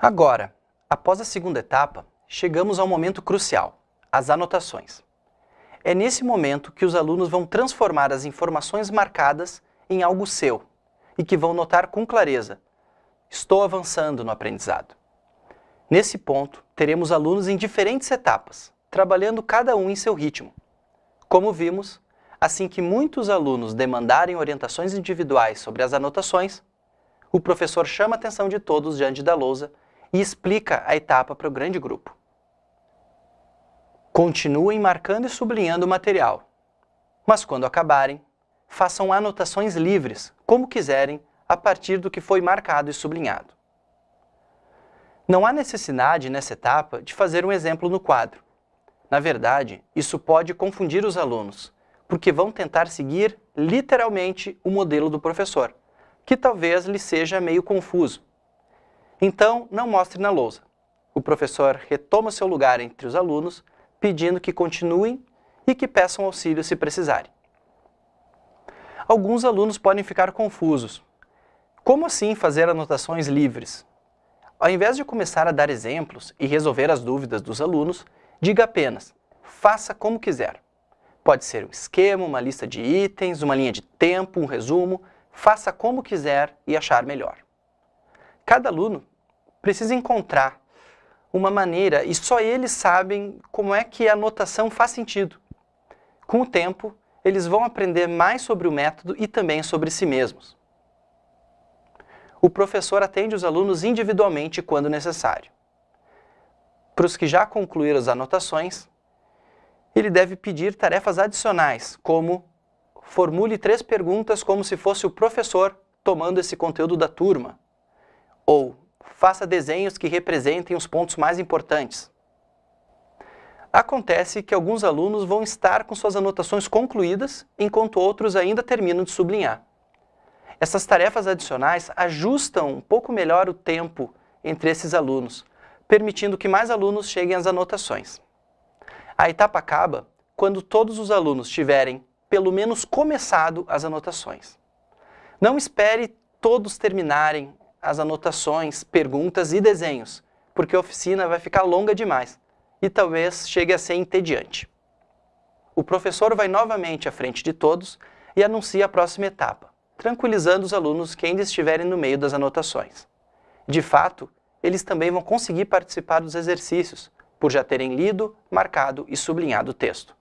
Agora, após a segunda etapa, chegamos ao momento crucial, as anotações. É nesse momento que os alunos vão transformar as informações marcadas em algo seu e que vão notar com clareza, estou avançando no aprendizado. Nesse ponto, teremos alunos em diferentes etapas, trabalhando cada um em seu ritmo. Como vimos, assim que muitos alunos demandarem orientações individuais sobre as anotações, o professor chama a atenção de todos diante da lousa e explica a etapa para o grande grupo. Continuem marcando e sublinhando o material, mas quando acabarem, façam anotações livres, como quiserem, a partir do que foi marcado e sublinhado. Não há necessidade, nessa etapa, de fazer um exemplo no quadro. Na verdade, isso pode confundir os alunos, porque vão tentar seguir literalmente o modelo do professor, que talvez lhe seja meio confuso. Então, não mostre na lousa. O professor retoma seu lugar entre os alunos, pedindo que continuem e que peçam auxílio se precisarem. Alguns alunos podem ficar confusos. Como assim fazer anotações livres? Ao invés de começar a dar exemplos e resolver as dúvidas dos alunos, diga apenas, faça como quiser. Pode ser um esquema, uma lista de itens, uma linha de tempo, um resumo, faça como quiser e achar melhor. Cada aluno precisa encontrar uma maneira e só eles sabem como é que a anotação faz sentido. Com o tempo, eles vão aprender mais sobre o método e também sobre si mesmos. O professor atende os alunos individualmente quando necessário. Para os que já concluíram as anotações, ele deve pedir tarefas adicionais, como formule três perguntas como se fosse o professor tomando esse conteúdo da turma, ou faça desenhos que representem os pontos mais importantes. Acontece que alguns alunos vão estar com suas anotações concluídas, enquanto outros ainda terminam de sublinhar. Essas tarefas adicionais ajustam um pouco melhor o tempo entre esses alunos, permitindo que mais alunos cheguem às anotações. A etapa acaba quando todos os alunos tiverem, pelo menos, começado as anotações. Não espere todos terminarem as anotações, perguntas e desenhos, porque a oficina vai ficar longa demais e talvez chegue a ser entediante. O professor vai novamente à frente de todos e anuncia a próxima etapa, tranquilizando os alunos que ainda estiverem no meio das anotações. De fato, eles também vão conseguir participar dos exercícios, por já terem lido, marcado e sublinhado o texto.